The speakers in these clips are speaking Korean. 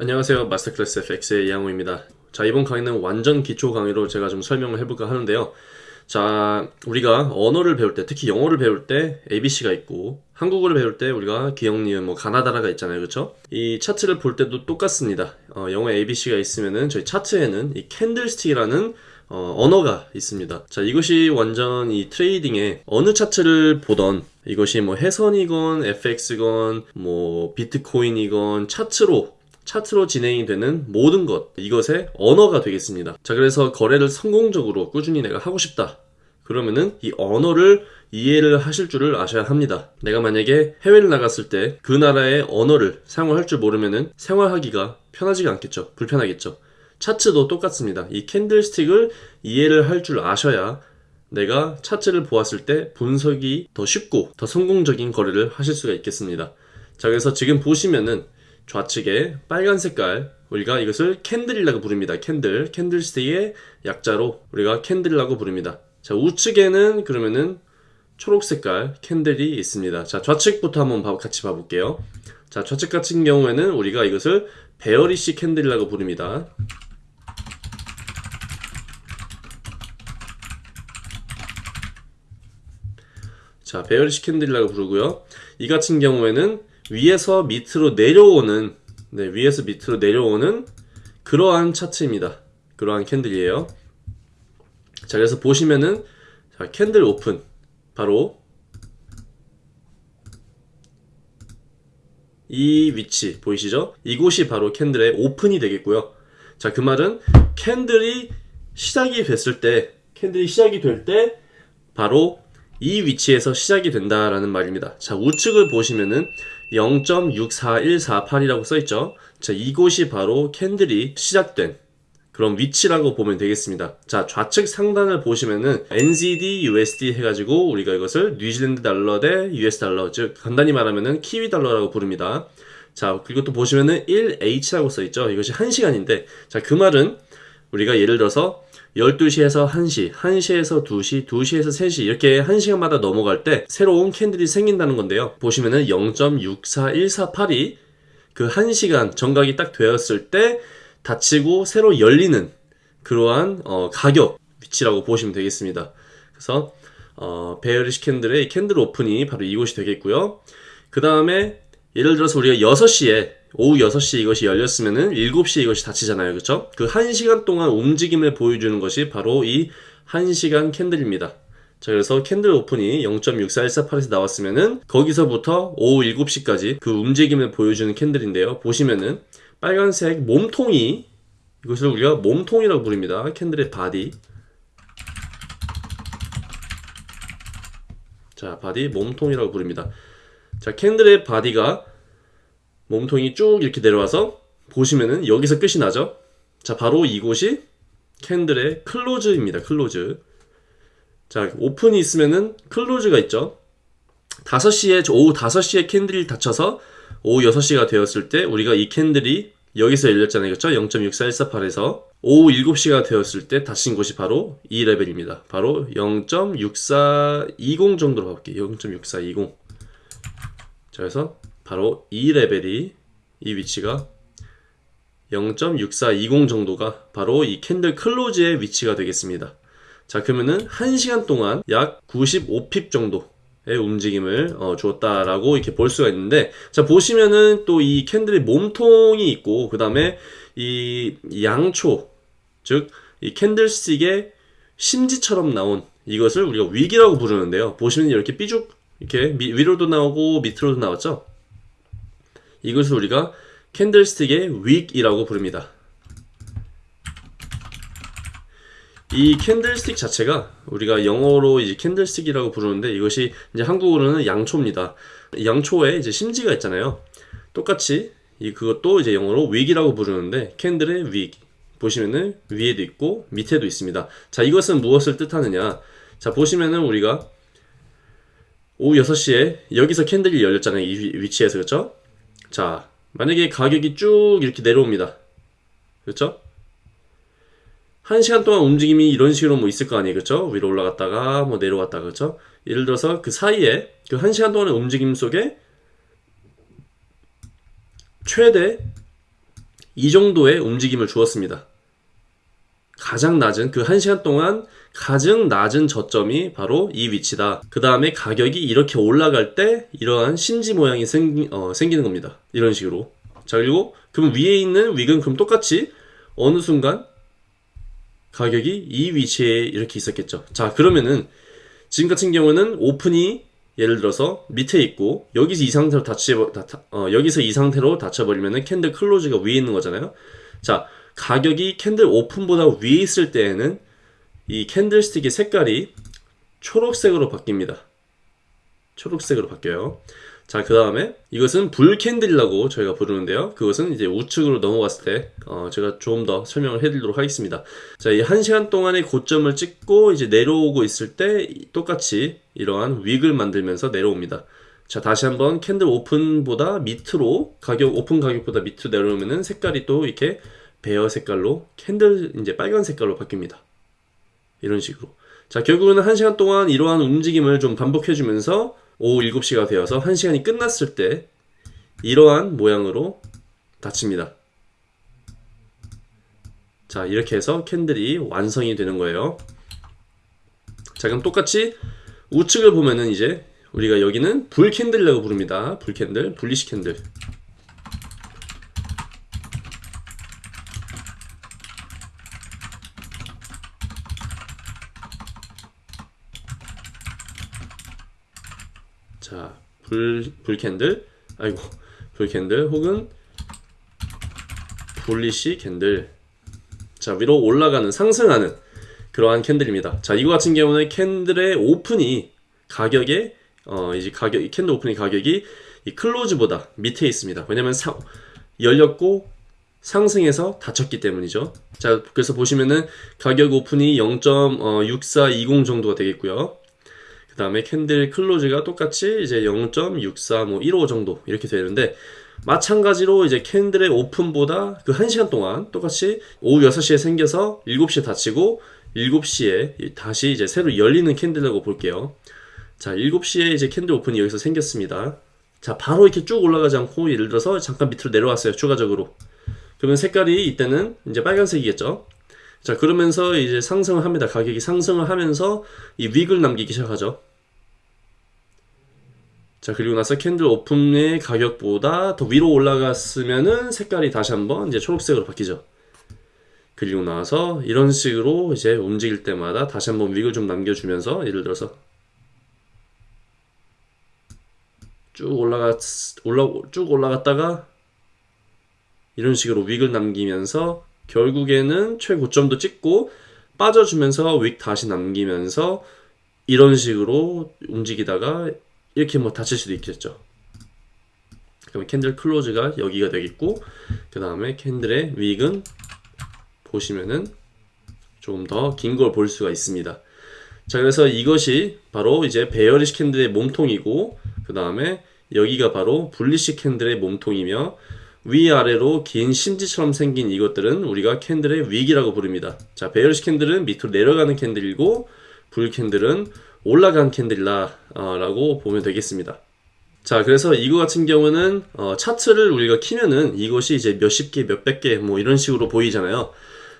안녕하세요. 마스터클래스 FX의 이양호입니다. 자 이번 강의는 완전 기초 강의로 제가 좀 설명을 해볼까 하는데요. 자 우리가 언어를 배울 때 특히 영어를 배울 때 ABC가 있고 한국어를 배울 때 우리가 기역니은 뭐 가나다라가 있잖아요. 그쵸? 이 차트를 볼 때도 똑같습니다. 어, 영어 ABC가 있으면은 저희 차트에는 이 candlestick이라는 어, 언어가 있습니다. 자 이것이 완전 이 trading에 어느 차트를 보던 이것이 뭐 해선이건 FX건 뭐 비트코인이건 차트로 차트로 진행이 되는 모든 것 이것의 언어가 되겠습니다. 자 그래서 거래를 성공적으로 꾸준히 내가 하고 싶다. 그러면은 이 언어를 이해를 하실 줄을 아셔야 합니다. 내가 만약에 해외를 나갔을 때 그 나라의 언어를 사용할 줄 모르면은 생활하기가 편하지가 않겠죠. 불편하겠죠. 차트도 똑같습니다. 이 캔들스틱을 이해를 할 줄 아셔야 내가 차트를 보았을 때 분석이 더 쉽고 더 성공적인 거래를 하실 수가 있겠습니다. 자 그래서 지금 보시면은 좌측에 빨간 색깔 우리가 이것을 candle이라고 부릅니다. Candle, candlestick의 약자로 우리가 candle이라고 부릅니다. 자 우측에는 그러면은 초록 색깔 candle이 있습니다. 자 좌측부터 한번 같이 봐볼게요. 자 좌측 같은 경우에는 우리가 이것을 bearish candle이라고 부릅니다. 자 bearish candle이라고 부르고요. 이 같은 경우에는 위에서 밑으로 내려오는 네, 위에서 밑으로 내려오는 그러한 차트입니다. 그러한 candle이에요. 자, 그래서 보시면은 자, candle open 바로 이 위치 보이시죠? 이곳이 바로 candle의 open이 되겠고요. 자, 그 말은 candle이 시작이 됐을 때 캔들이 시작이 될 때 바로 이 위치에서 시작이 된다라는 말입니다. 자, 우측을 보시면은 0.64148이라고 써있죠. 자, 이곳이 바로 캔들이 시작된 그런 위치라고 보면 되겠습니다. 자, 좌측 상단을 보시면은 NZD, USD 해가지고 우리가 이것을 뉴질랜드 달러 대 US 달러, 즉 간단히 말하면은 키위 달러라고 부릅니다. 자, 그리고 또 보시면은 1H라고 써있죠. 이것이 1시간인데, 자, 그 말은 우리가 예를 들어서 12시에서 1시, 1시에서 2시, 2시에서 3시 이렇게 1시간마다 넘어갈 때 새로운 candle이 생긴다는 건데요. 보시면은 0.64148이 그 1시간 정각이 딱 되었을 때 닫히고 새로 열리는 그러한 어, 가격 위치라고 보시면 되겠습니다. 그래서 어, bearish candle의 candle open이 바로 이곳이 되겠고요. 그 다음에 예를 들어서 우리가 6시에 오후 6시 이것이 열렸으면은 7시에 이것이 닫히잖아요. 그쵸? 그 1시간 동안 움직임을 보여주는 것이 바로 이 1시간 candle입니다. 자, 그래서 candle open이 0.64148에서 나왔으면은 거기서부터 오후 7시까지 그 움직임을 보여주는 candle인데요. 보시면은 빨간색 몸통이 이것을 우리가 몸통이라고 부릅니다. candle의 body. 자, body 몸통이라고 부릅니다. 자, candle의 body가 몸통이 쭉 이렇게 내려와서 보시면은 여기서 끝이 나죠? 자 바로 이곳이 candle의 close입니다 close. 자 open이 있으면은 close가 있죠? 5시에 오후 5시에 candle이 닫혀서 오후 6시가 되었을 때 우리가 이 candle이 여기서 열렸잖아요 그렇죠 0.6418에서 오후 7시가 되었을 때 닫힌 곳이 바로 이 레벨입니다. 바로 0.6420 정도로 가볼게요. 0.6420 자 그래서 바로 이 레벨이 이 위치가 0.6420 정도가 바로 이 candle close의 위치가 되겠습니다. 자 그러면은 1시간 동안 약 95pip 정도 의 움직임을 어, 주었다라고 이렇게 볼 수가 있는데 자 보시면은 또 이 candle의 몸통이 있고 그 다음에 이 양초 즉 이 candlestick의 심지처럼 나온 이것을 우리가 wick이라고 부르는데요 보시면 이렇게 삐죽 이렇게 위로도 나오고 밑으로도 나왔죠 이것을 우리가 candlestick의 wick이라고 부릅니다. 이 candlestick 자체가 우리가 영어로 이제 candlestick이라고 부르는데 이것이 이제 한국어로는 양초입니다. 양초에 이제 심지가 있잖아요. 똑같이 이 그것도 이제 영어로 wick이라고 부르는데 candle의 wick 보시면은 위에도 있고 밑에도 있습니다. 자 이것은 무엇을 뜻하느냐? 자 보시면은 우리가 오후 6시에 여기서 캔들이 열렸잖아요. 이 위치에서 그렇죠? 자 만약에 가격이 쭉 이렇게 내려옵니다 그렇죠? 한 시간 동안 움직임이 이런 식으로 뭐 있을 거 아니에요 그렇죠? 위로 올라갔다가 뭐 내려왔다가 그렇죠? 예를 들어서 그 사이에 그 한 시간 동안의 움직임 속에 최대 이 정도의 움직임을 주었습니다. 가장 낮은 그 1시간 동안 가장 낮은 저점이 바로 이 위치다. 그 다음에 가격이 이렇게 올라갈 때 이러한 심지 모양이 생, 어, 생기는 겁니다. 이런 식으로. 자, 그리고 그럼 위에 있는 윅은 그럼 똑같이 어느 순간 가격이 이 위치에 이렇게 있었겠죠. 자, 그러면은 지금 같은 경우는 오픈이 예를 들어서 밑에 있고 여기서 이 상태로 닫혀 어, 여기서 이 상태로 닫혀버리면은 캔들 클로즈가 위에 있는 거잖아요. 자, 가격이 candle open보다 위에 있을 때에는 이 candlestick의 색깔이 초록색으로 바뀝니다. 초록색으로 바뀌어요. 자, 그 다음에 이것은 bull candle이라고 저희가 부르는데요. 그것은 이제 우측으로 넘어갔을 때, 어, 제가 좀 더 설명을 해드리도록 하겠습니다. 자, 이한 시간 동안의 고점을 찍고 이제 내려오고 있을 때 똑같이 이러한 wick을 만들면서 내려옵니다. 자, 다시 한번 candle open보다 밑으로, 가격, 오픈 가격보다 밑으로 내려오면은 색깔이 또 이렇게 bear 색깔로 candle 이제 빨간 색깔로 바뀝니다. 이런 식으로. 자, 결국은 한 시간 동안 이러한 움직임을 좀 반복해 주면서 오후 7시가 되어서 한 시간이 끝났을 때 이러한 모양으로 닫힙니다. 자, 이렇게 해서 candle이 완성이 되는 거예요. 자, 그럼 똑같이 우측을 보면은 이제 우리가 여기는 bull candle이라고 부릅니다. Bull candle, bullish candle. 자, 불, bull candle, 아이고, bull candle, 혹은 bullish candle. 자, 위로 올라가는, 상승하는 그러한 candle입니다. 자, 이거 같은 경우는 candle의 open이 가격에, 어, 이제 가격, 이 candle open의 가격이 이 close보다 밑에 있습니다. 왜냐면 사, 열렸고 상승해서 닫혔기 때문이죠. 자, 그래서 보시면은 가격 open이 0.6420 정도가 되겠고요. 그 다음에 candle close가 똑같이 이제 0.6415 정도 이렇게 되는데 마찬가지로 이제 candle의 open보다 그 1시간 동안 똑같이 오후 6시에 생겨서 7시에 닫히고 7시에 다시 이제 새로 열리는 candle이라고 볼게요. 자, 7시에 이제 candle open이 여기서 생겼습니다. 자, 바로 이렇게 쭉 올라가지 않고 예를 들어서 잠깐 밑으로 내려왔어요. 추가적으로. 그러면 색깔이 이때는 이제 빨간색이겠죠. 자, 그러면서 이제 상승을 합니다. 가격이 상승을 하면서 이 윅을 남기기 시작하죠. 자, 그리고 나서 캔들 오픈의 가격보다 더 위로 올라갔으면은 색깔이 다시 한번 이제 초록색으로 바뀌죠. 그리고 나서 이런 식으로 이제 움직일 때마다 다시 한번 윅을 좀 남겨주면서 예를 들어서 쭉 올라갔 올라 쭉 올라갔다가 이런 식으로 wick을 남기면서 결국에는 최고점도 찍고 빠져주면서 wick 다시 남기면서 이런 식으로 움직이다가 이렇게 뭐 닫힐 수도 있겠죠. 그럼 candle close가 여기가 되겠고 그 다음에 candle의 wick은 보시면은 조금 더 긴 걸 볼 수가 있습니다. 자 그래서 이것이 바로 이제 bearish candle의 몸통이고 그 다음에 여기가 바로 bullish candle의 몸통이며 위아래로 긴 심지처럼 생긴 이것들은 우리가 candle의 wick이라고 부릅니다. 자, bearish candle은 밑으로 내려가는 candle이고 bull candle은 올라간 candle이라고 보면 되겠습니다. 자, 그래서 이거 같은 경우는 어, 차트를 우리가 키면은 이것이 이제 몇십 개, 몇백 개 뭐 이런 식으로 보이잖아요.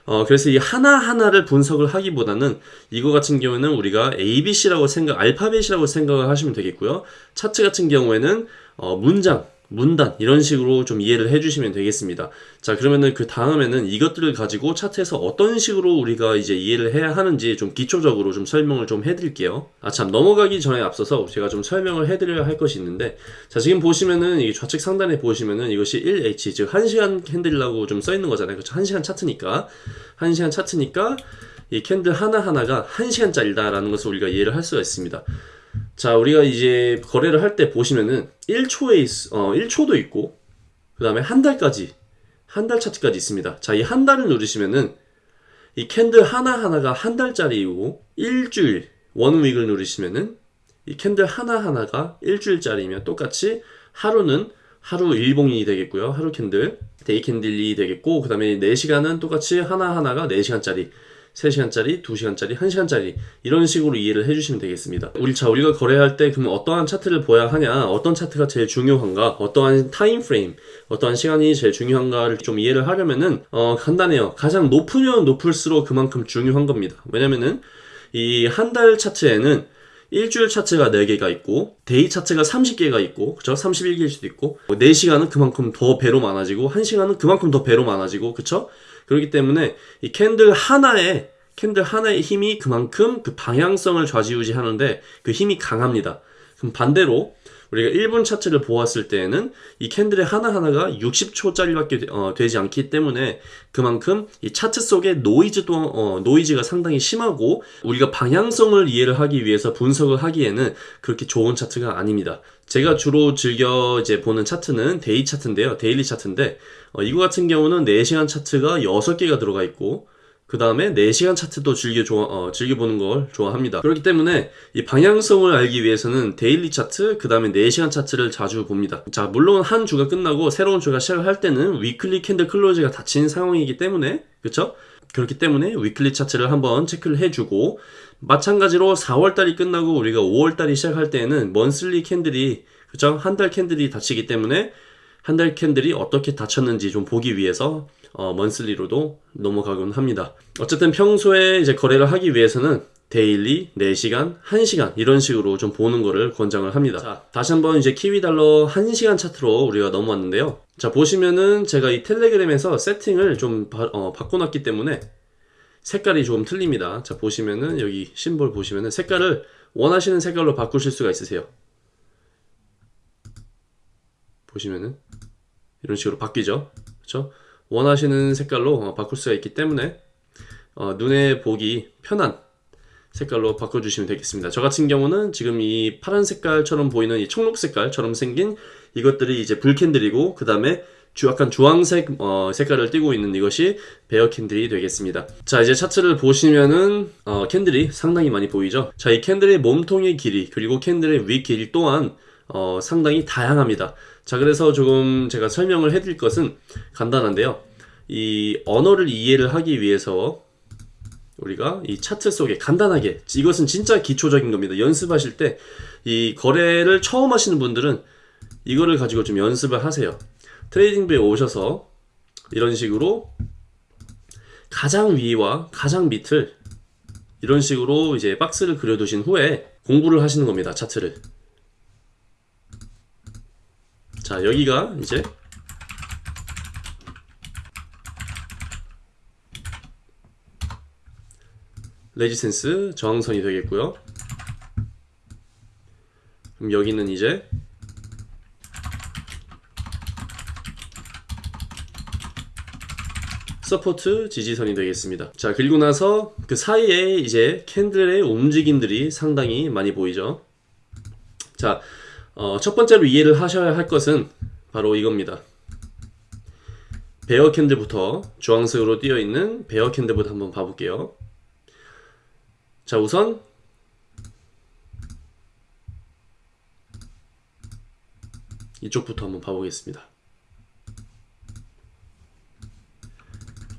어, 그래서 이 하나하나를 분석을 하기보다는 이거 같은 경우는 우리가 ABC라고 생각, 알파벳이라고 생각을 하시면 되겠고요. 차트 같은 경우에는 어, 문장, 문단 이런 식으로 좀 이해를 해주시면 되겠습니다. 자 그러면은 그 다음에는 이것들을 가지고 차트에서 어떤 식으로 우리가 이제 이해를 해야 하는지 좀 기초적으로 좀 설명을 좀 해드릴게요. 아 참 넘어가기 전에 앞서서 제가 좀 설명을 해드려야 할 것이 있는데 자 지금 보시면은 이 좌측 상단에 보시면은 이것이 1H 즉 1시간 candle이라고 좀 써 있는 거잖아요. 그렇죠? 1시간 차트니까 1시간 차트니까 이 candle 하나하나가 1시간짜리다 라는 것을 우리가 이해를 할 수가 있습니다. 자, 우리가 이제 거래를 할 때 보시면은 1초에, 있, 어, 1초도 있고, 그 다음에 한 달까지, 한 달 차트까지 있습니다. 자, 이 한 달을 누르시면은, 이 candle 하나하나가 한 달짜리이고, 일주일, one week을 누르시면은, 이 candle 하나하나가 일주일짜리면 똑같이 하루는 하루 일봉이 되겠고요. 하루 candle, day candle이 되겠고, 그 다음에 4시간은 똑같이 하나하나가 4시간짜리, 3시간짜리, 2시간짜리, 1시간짜리 이런 식으로 이해를 해주시면 되겠습니다. 우리 자 우리가 거래할 때 그러면 어떠한 차트를 보야 하냐, 어떤 차트가 제일 중요한가, 어떠한 time frame, 어떠한 시간이 제일 중요한가를 좀 이해를 하려면은 어, 간단해요. 가장 높으면 높을수록 그만큼 중요한 겁니다. 왜냐면은 이 한 달 차트에는 일주일 차트가 4개가 있고 day 차트가 30개가 있고 그쵸? 31개일 수도 있고 4시간은 그만큼 더 배로 많아지고 1시간은 그만큼 더 배로 많아지고 그쵸? 그렇기 때문에 이 candle 하나에 candle 하나의 힘이 그만큼 그 방향성을 좌지우지하는데 그 힘이 강합니다. 그럼 반대로 우리가 1분 차트를 보았을 때에는 이 candle의 하나하나가 60초짜리밖에 어, 되지 않기 때문에 그만큼 이 차트 속에 노이즈 또 어, 노이즈가 상당히 심하고 우리가 방향성을 이해를 하기 위해서 분석을 하기에는 그렇게 좋은 차트가 아닙니다. 제가 주로 즐겨 이제 보는 차트는 day 차트인데요. daily 차트인데 어, 이거 같은 경우는 4시간 차트가 6개가 들어가 있고 그 다음에 4시간 차트도 즐겨 좋아, 어, 즐겨보는 걸 좋아합니다. 그렇기 때문에 이 방향성을 알기 위해서는 daily 차트, 그 다음에 4시간 차트를 자주 봅니다. 자, 물론 한 주가 끝나고 새로운 주가 시작을 할 때는 weekly candle close가 닫힌 상황이기 때문에, 그쵸? 그렇기 때문에 weekly 차트를 한번 체크를 해주고, 마찬가지로 4월달이 끝나고 우리가 5월달이 시작할 때에는 monthly candle이, 그쵸? 한달 candle이 닫히기 때문에 한 달 candle이 어떻게 닫혔는지 좀 보기 위해서 어, monthly로도 넘어가곤 합니다. 어쨌든 평소에 이제 거래를 하기 위해서는 daily, 4시간, 1시간 이런 식으로 좀 보는 거를 권장을 합니다. 자, 다시 한번 이제 키위달러 1시간 차트로 우리가 넘어왔는데요. 자, 보시면은 제가 이 텔레그램에서 세팅을 좀 바, 어, 바꿔놨기 때문에 색깔이 조금 틀립니다. 자, 보시면은 여기 심볼 보시면은 색깔을 원하시는 색깔로 바꾸실 수가 있으세요. 보시면은 이런 식으로 바뀌죠. 그렇죠? 원하시는 색깔로 어, 바꿀 수가 있기 때문에 어, 눈에 보기 편한 색깔로 바꿔주시면 되겠습니다. 저 같은 경우는 지금 이 파란 색깔처럼 보이는 이 청록 색깔처럼 생긴 이것들이 이제 bull candle이고 그 다음에 약간 주황색 어, 색깔을 띠고 있는 이것이 bear candle이 되겠습니다. 자 이제 차트를 보시면은 어, candle이 상당히 많이 보이죠. 자 이 candle의 몸통의 길이 그리고 candle의 wick 길이 또한 어, 상당히 다양합니다. 자 그래서 조금 제가 설명을 해드릴 것은 간단한데요. 이 언어를 이해를 하기 위해서 우리가 이 차트 속에 간단하게 이것은 진짜 기초적인 겁니다. 연습하실 때 이 거래를 처음 하시는 분들은 이거를 가지고 좀 연습을 하세요. 트레이딩부에 오셔서 이런 식으로 가장 위와 가장 밑을 이런 식으로 이제 박스를 그려두신 후에 공부를 하시는 겁니다. 차트를. 자, 여기가 이제 resistance 저항선이 되겠고요. 그럼 여기는 이제 support 지지선이 되겠습니다. 자, 그리고 나서 그 사이에 이제 candle의 움직임들이 상당히 많이 보이죠. 자, 어, 첫 번째로 이해를 하셔야 할 것은 바로 이겁니다. bear candle부터 주황색으로 띄어 있는 bear candle부터 한번 봐볼게요. 자, 우선 이쪽부터 한번 봐보겠습니다.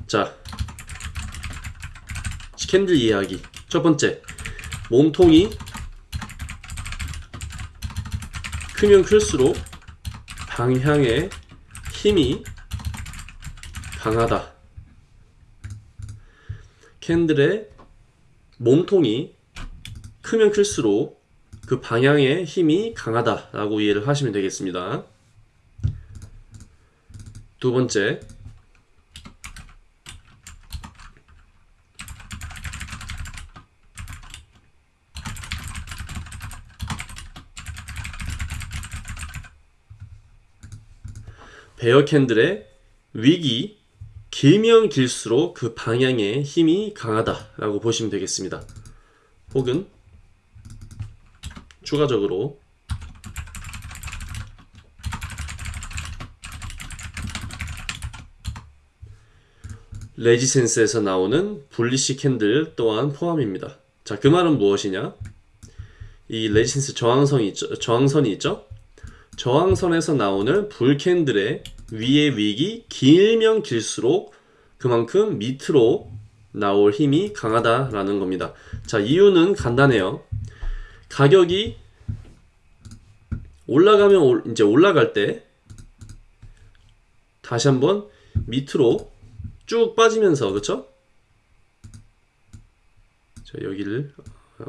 자, candle 이해하기. 첫 번째, 몸통이 크면 클수록 방향의 힘이 강하다. 캔들의 몸통이 크면 클수록 그 방향의 힘이 강하다 라고 이해를 하시면 되겠습니다. 두 번째, bear candle의 wick이 길면 길수록 그 방향의 힘이 강하다 라고 보시면 되겠습니다. 혹은 추가적으로 resistance에서 나오는 bullish candle 또한 포함입니다. 자, 그 말은 무엇이냐? 이 resistance 저항선이 있죠? 저항선이 있죠? 저항선에서 나오는 불캔들의 위의 위기 길면 길수록 그만큼 밑으로 나올 힘이 강하다라는 겁니다. 자, 이유는 간단해요. 가격이 올라가면 올- 이제 올라갈 때 다시 한번 밑으로 쭉 빠지면서 그쵸? 자, 여기를 어,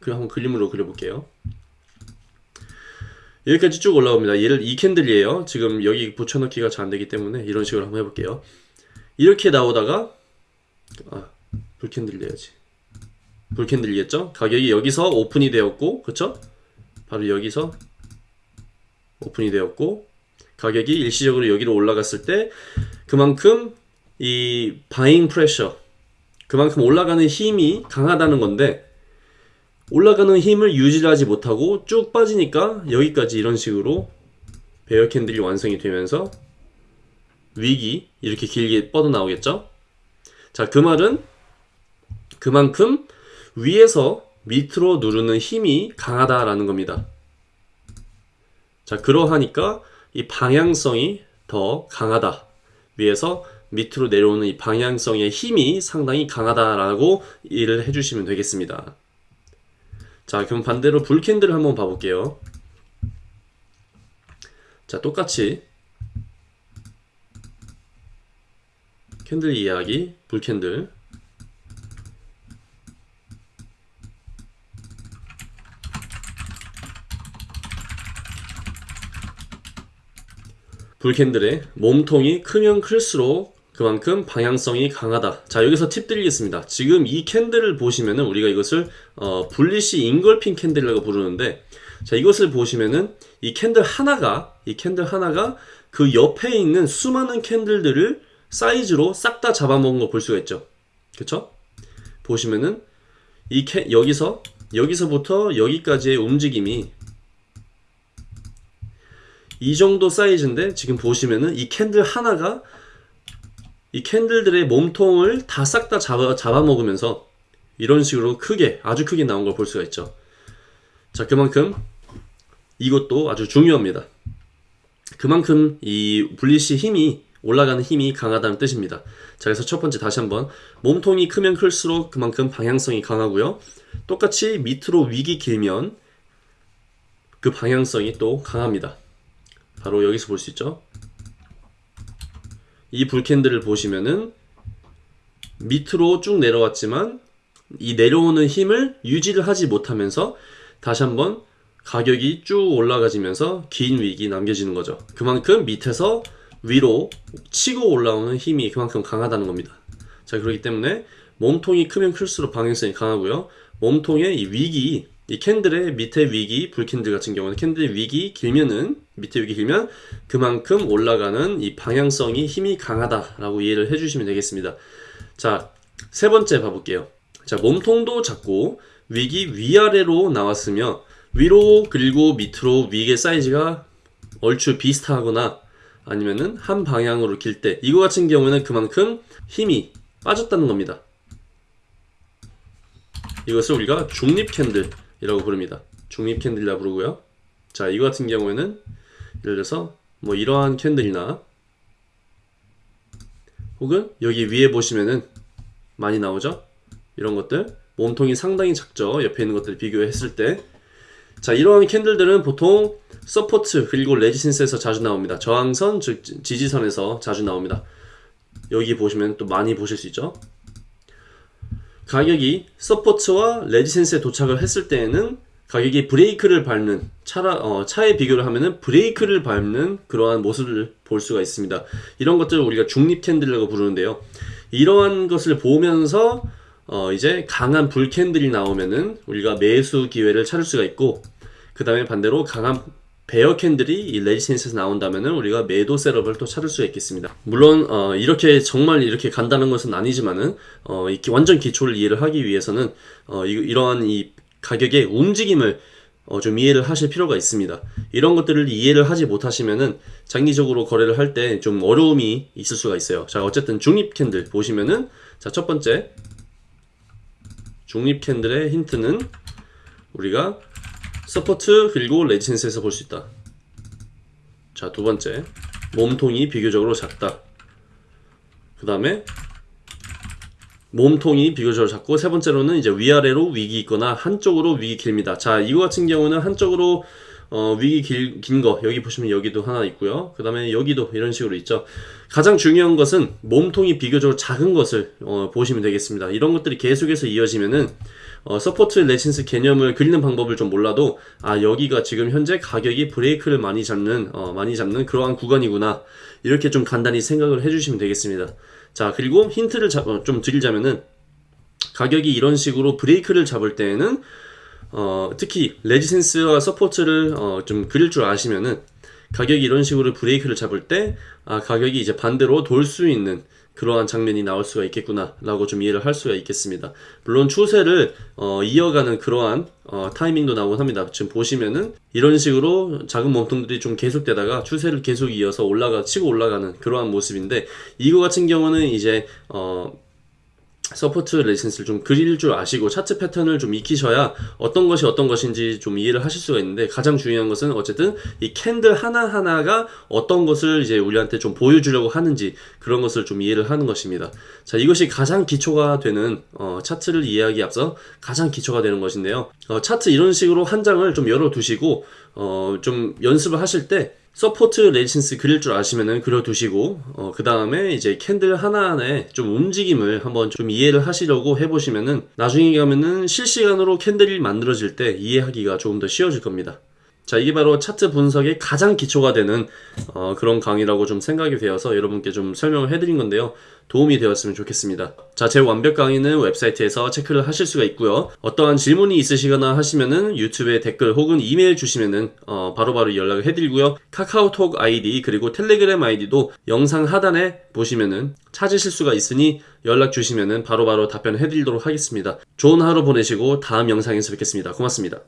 그 한번 그림으로 그려볼게요. 여기까지 쭉 올라옵니다. 얘를 이 캔들이에요. 지금 여기 붙여넣기가 잘 안되기 때문에 이런 식으로 한번 해볼게요. 이렇게 나오다가 아, 불캔들 내야지. 불캔들이겠죠? 가격이 여기서 오픈이 되었고, 그쵸? 바로 여기서 오픈이 되었고, 가격이 일시적으로 여기로 올라갔을 때, 그만큼 이 바잉 프레셔, 그만큼 올라가는 힘이 강하다는 건데, 올라가는 힘을 유지하지 못하고 쭉 빠지니까 여기까지 이런 식으로 베어 캔들이 완성이 되면서 위기 이렇게 길게 뻗어 나오겠죠? 자, 그 말은 그만큼 위에서 밑으로 누르는 힘이 강하다라는 겁니다. 자, 그러하니까 이 방향성이 더 강하다. 위에서 밑으로 내려오는 이 방향성의 힘이 상당히 강하다라고 이해를 해주시면 되겠습니다. 자, 그럼 반대로 불캔들을 한번 봐볼게요. 자, 똑같이 캔들 이야기, 불캔들. bull candle의 몸통이 크면 클수록 그만큼 방향성이 강하다. 자, 여기서 팁 드리겠습니다. 지금 이 candle을 보시면은 우리가 이것을 어, bullish engulfing candle이라고 부르는데 자, 이것을 보시면은 이 candle 하나가 이 candle 하나가 그 옆에 있는 수많은 candle들을 사이즈로 싹 다 잡아먹은 거 볼 수가 있죠. 그쵸? 보시면은 이 캔, 여기서 여기서부터 여기까지의 움직임이 이 정도 사이즈인데 지금 보시면은 이 candle 하나가 이 candle들의 몸통을 다싹다 잡아, 잡아먹으면서 이런 식으로 크게 아주 크게 나온 걸 볼 수가 있죠. 자 그만큼 이것도 아주 중요합니다. 그만큼 이 bullish 힘이 올라가는 힘이 강하다는 뜻입니다. 자 그래서 첫 번째 다시 한번 몸통이 크면 클수록 그만큼 방향성이 강하고요. 똑같이 밑으로 wick이 길면 그 방향성이 또 강합니다. 바로 여기서 볼 수 있죠. 이 불캔들을 보시면은 밑으로 쭉 내려왔지만 이 내려오는 힘을 유지를 하지 못하면서 다시 한번 가격이 쭉 올라가지면서 긴 위기 남겨지는 거죠. 그만큼 밑에서 위로 치고 올라오는 힘이 그만큼 강하다는 겁니다. 자, 그렇기 때문에 몸통이 크면 클수록 방향성이 강하고요. 몸통의 이 위기, 이 캔들의 밑에 위기, 불캔들 같은 경우는 캔들의 위기 길면은 밑에 위기 길면 그만큼 올라가는 이 방향성이 힘이 강하다라고 이해를 해주시면 되겠습니다. 자, 세 번째 봐볼게요. 자, 몸통도 작고 위기 위아래로 나왔으며 위로 그리고 밑으로 위의 사이즈가 얼추 비슷하거나 아니면은 한 방향으로 길 때 이거 같은 경우는 그만큼 힘이 빠졌다는 겁니다. 이것을 우리가 중립 candle 이라고 부릅니다. 중립 candle이라 부르고요. 자, 이거 같은 경우에는 예를 들어서 뭐 이러한 candle이나 혹은 여기 위에 보시면은 많이 나오죠? 이런 것들 몸통이 상당히 작죠? 옆에 있는 것들 비교했을 때 자, 이러한 candle들은 보통 support 그리고 resistance에서 자주 나옵니다. 저항선, 즉 지지선에서 자주 나옵니다. 여기 보시면 또 많이 보실 수 있죠. 가격이 support와 resistance에 도착을 했을 때에는 가격이 브레이크를 밟는 차라 어, 차에 비교를 하면은 브레이크를 밟는 그러한 모습을 볼 수가 있습니다. 이런 것들을 우리가 중립 candle이라고 부르는데요. 이러한 것을 보면서 어, 이제 강한 bull candle이 나오면은 우리가 매수 기회를 찾을 수가 있고 그 다음에 반대로 강한 bear candle이 이 resistance에서 나온다면은 우리가 매도 setup을 또 찾을 수가 있겠습니다. 물론 어, 이렇게 정말 이렇게 간다는 것은 아니지만은 어, 이 기- 완전 기초를 이해를 하기 위해서는 어, 이, 이러한 이 가격의 움직임을 어, 좀 이해를 하실 필요가 있습니다. 이런 것들을 이해를 하지 못하시면은 장기적으로 거래를 할 때 좀 어려움이 있을 수가 있어요. 자, 어쨌든 중립 candle 보시면은 자, 첫 번째 중립 candle의 힌트는 우리가 support 그리고 resistance에서 볼 수 있다. 자, 두 번째. 몸통이 비교적으로 작다. 그 다음에 몸통이 비교적으로 작고 세 번째로는 이제 위아래로 wick이 있거나 한쪽으로 wick이 길입니다. 자, 이거 같은 경우는 한쪽으로 어, wick이 길, 긴 거, 여기 보시면 여기도 하나 있고요. 그 다음에 여기도 이런 식으로 있죠. 가장 중요한 것은 몸통이 비교적으로 작은 것을 어, 보시면 되겠습니다. 이런 것들이 계속해서 이어지면은 어, support resistance 개념을 그리는 방법을 좀 몰라도 아 여기가 지금 현재 가격이 브레이크를 많이 잡는 어, 많이 잡는 그러한 구간이구나 이렇게 좀 간단히 생각을 해주시면 되겠습니다. 자 그리고 힌트를 잡, 어, 좀 드리자면은 가격이 이런 식으로 브레이크를 잡을 때에는 어, 특히 resistance와 support를 어, 좀 그릴 줄 아시면은 가격이 이런 식으로 브레이크를 잡을 때 아, 가격이 이제 반대로 돌 수 있는 그러한 장면이 나올 수가 있겠구나 라고 좀 이해를 할 수가 있겠습니다. 물론 추세를 어, 이어가는 그러한 어, 타이밍도 나오곤 합니다. 지금 보시면은 이런 식으로 작은 몸통들이 좀 계속되다가 추세를 계속 이어서 올라가 치고 올라가는 그러한 모습인데 이거 같은 경우는 이제 어, support resistance를 좀 그릴 줄 아시고 차트 패턴을 좀 익히셔야 어떤 것이 어떤 것인지 좀 이해를 하실 수가 있는데 가장 중요한 것은 어쨌든 이 candle 하나하나가 어떤 것을 이제 우리한테 좀 보여주려고 하는지 그런 것을 좀 이해를 하는 것입니다. 자, 이것이 가장 기초가 되는 어, 차트를 이해하기 앞서 가장 기초가 되는 것인데요. 어, 차트 이런 식으로 한 장을 좀 열어 두시고 어, 좀 연습을 하실 때 support resistance 그릴 줄 아시면은 그려두시고 어, 그 다음에 이제 candle 하나하나에 좀 움직임을 한번 좀 이해를 하시려고 해보시면은 나중에 가면은 실시간으로 candle이 만들어질 때 이해하기가 조금 더 쉬워질 겁니다. 자, 이게 바로 차트 분석의 가장 기초가 되는 어, 그런 강의라고 좀 생각이 되어서 여러분께 좀 설명을 해드린 건데요. 도움이 되었으면 좋겠습니다. 자, 제 완벽 강의는 웹사이트에서 체크를 하실 수가 있고요. 어떠한 질문이 있으시거나 하시면은 유튜브에 댓글 혹은 이메일 주시면은 어, 바로바로 연락을 해드리고요. 카카오톡 아이디 그리고 텔레그램 아이디도 영상 하단에 보시면은 찾으실 수가 있으니 연락 주시면은 바로바로 답변을 해드리도록 하겠습니다. 좋은 하루 보내시고 다음 영상에서 뵙겠습니다. 고맙습니다.